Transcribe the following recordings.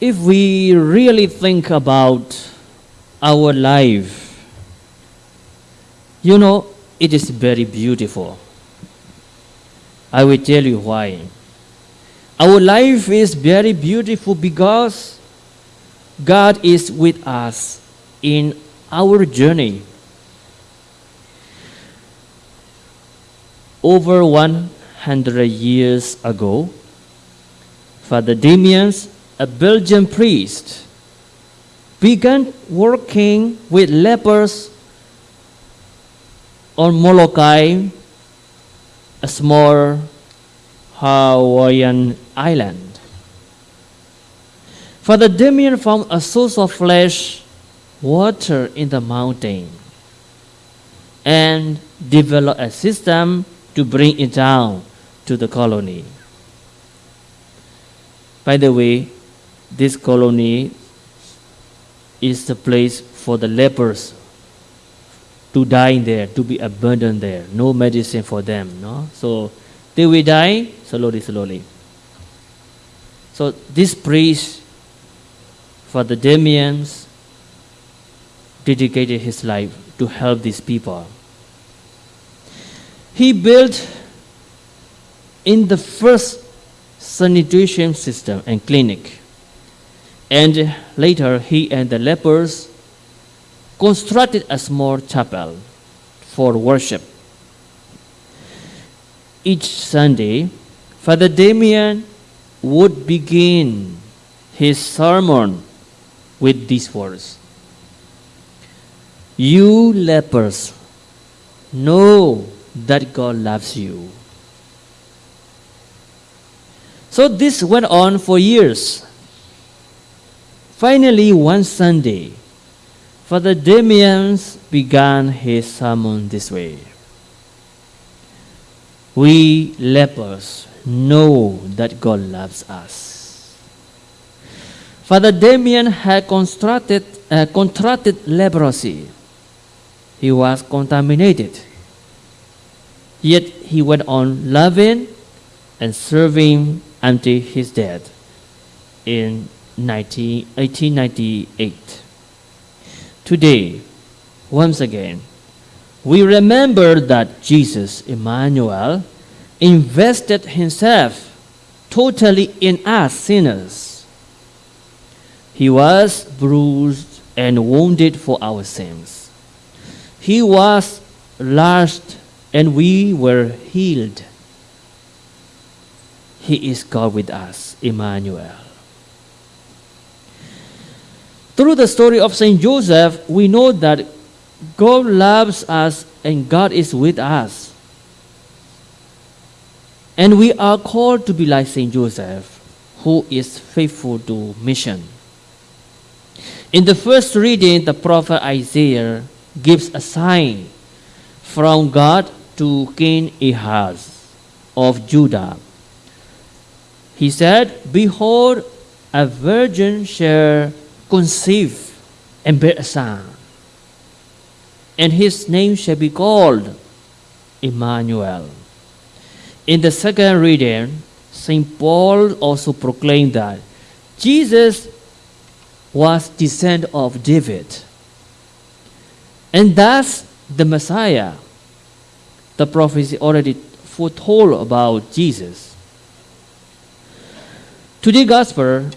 if we really think about our life, you know, it is very beautiful. I will tell you why. Our life is very beautiful because God is with us in our journey. Over 100 years ago, Father Damians, a Belgian priest, began working with lepers on Molokai, a small Hawaiian island. Father Damien found a source of fresh water in the mountain and developed a system to bring it down to the colony. By the way, this colony is the place for the lepers to die there, to be abandoned there. No medicine for them. No? So they will die slowly, slowly. So this priest, Father Damians, dedicated his life to help these people. He built in the first sanitation system and clinic. And later, he and the lepers constructed a small chapel for worship. Each Sunday, Father Damien would begin his sermon with these words You lepers, know that God loves you. So this went on for years. Finally, one Sunday, Father Damien began his sermon this way We lepers know that God loves us. Father Damien had constructed, uh, contracted leprosy. He was contaminated. Yet he went on loving and serving until his death in 19, 1898. Today, once again, we remember that Jesus, Emmanuel, invested himself totally in us sinners. He was bruised and wounded for our sins. He was lashed and we were healed. He is God with us, Emmanuel. Through the story of Saint Joseph, we know that God loves us and God is with us. And we are called to be like Saint Joseph, who is faithful to mission. In the first reading, the prophet Isaiah gives a sign from God to King Ahaz of Judah. He said, Behold, a virgin shall conceive and bear a son, and his name shall be called Emmanuel. In the second reading, St. Paul also proclaimed that Jesus was descendant of David, and thus the Messiah. The prophecy already foretold about Jesus. Today's gospel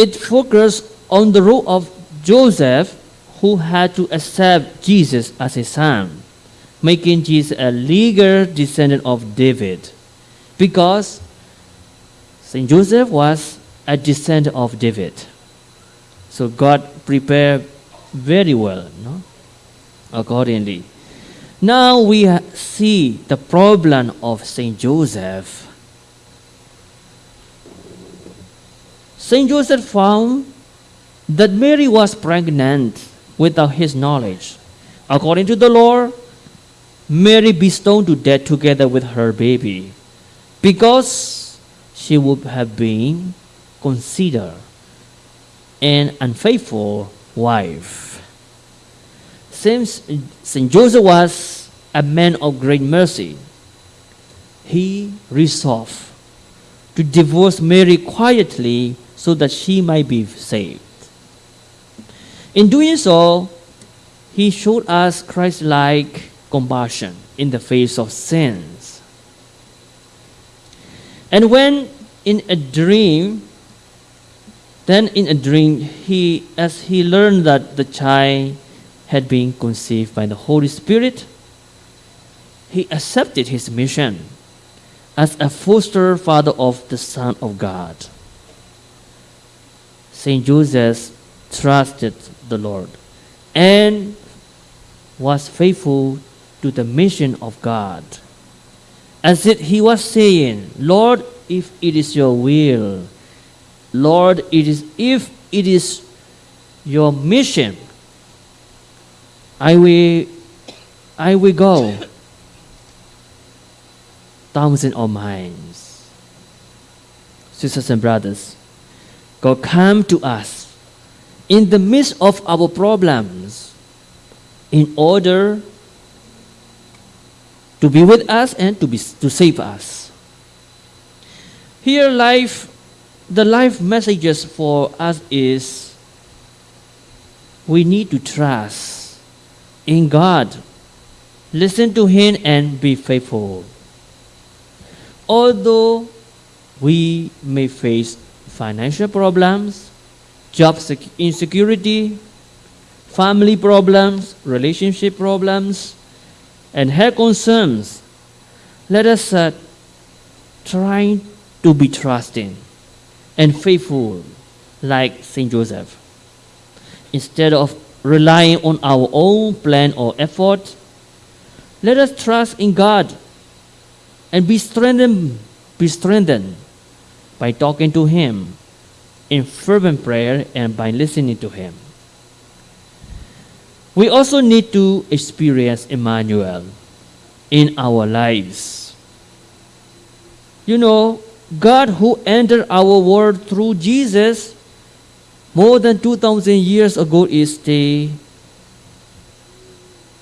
it focused on the role of Joseph, who had to accept Jesus as his son, making Jesus a legal descendant of David, because Saint Joseph was a descendant of David. So God prepared very well, no? accordingly. Now we see the problem of Saint Joseph. Saint Joseph found that Mary was pregnant without his knowledge. According to the law, Mary be stoned to death together with her baby because she would have been considered an unfaithful wife. Since St. Joseph was a man of great mercy, he resolved to divorce Mary quietly so that she might be saved. In doing so, he showed us Christ like compassion in the face of sins. And when in a dream, then in a dream, he, as he learned that the child had been conceived by the Holy Spirit, he accepted his mission as a foster father of the Son of God. Saint Joseph trusted the Lord and was faithful to the mission of God. As if he was saying, Lord, if it is your will, Lord, it is if it is your mission, I will I will go. Thousand of miles. Sisters and brothers, God come to us in the midst of our problems in order to be with us and to, be, to save us. Here, life, the life messages for us is we need to trust in God, listen to Him, and be faithful. Although we may face financial problems, job insecurity, family problems, relationship problems, and health concerns, let us uh, try to be trusting and faithful like Saint Joseph. Instead of relying on our own plan or effort, let us trust in God and be strengthened, be strengthened by talking to Him in fervent prayer and by listening to Him. We also need to experience Emmanuel in our lives. You know, God who entered our world through Jesus more than 2,000 years ago is still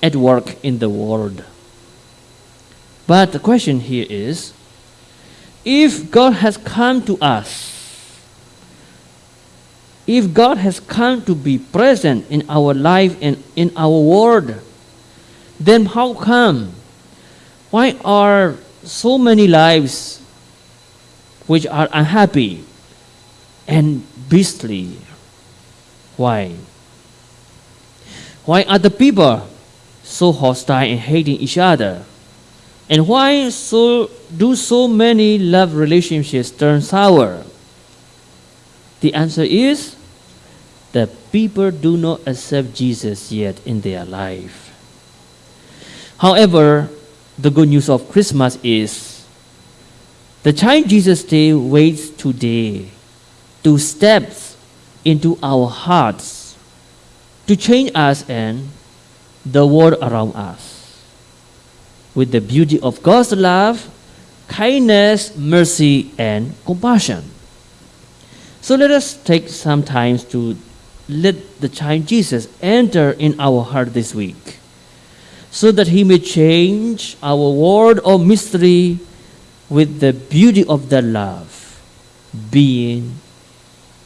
at work in the world. But the question here is if God has come to us if God has come to be present in our life and in our world, then how come? Why are so many lives which are unhappy and beastly? Why? Why are the people so hostile and hating each other? And why so do so many love relationships turn sour? The answer is that people do not accept Jesus yet in their life. However, the good news of Christmas is the child Jesus Day waits today to step into our hearts to change us and the world around us with the beauty of God's love, kindness, mercy, and compassion. So let us take some time to let the child Jesus enter in our heart this week so that he may change our world of mystery with the beauty of the love being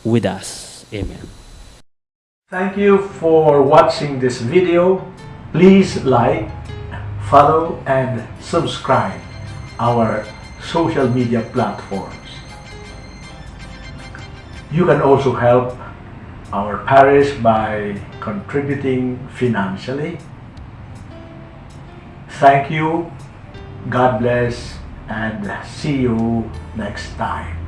with us. Amen. Thank you for watching this video. Please like, follow, and subscribe our social media platforms. You can also help our parish by contributing financially. Thank you, God bless, and see you next time.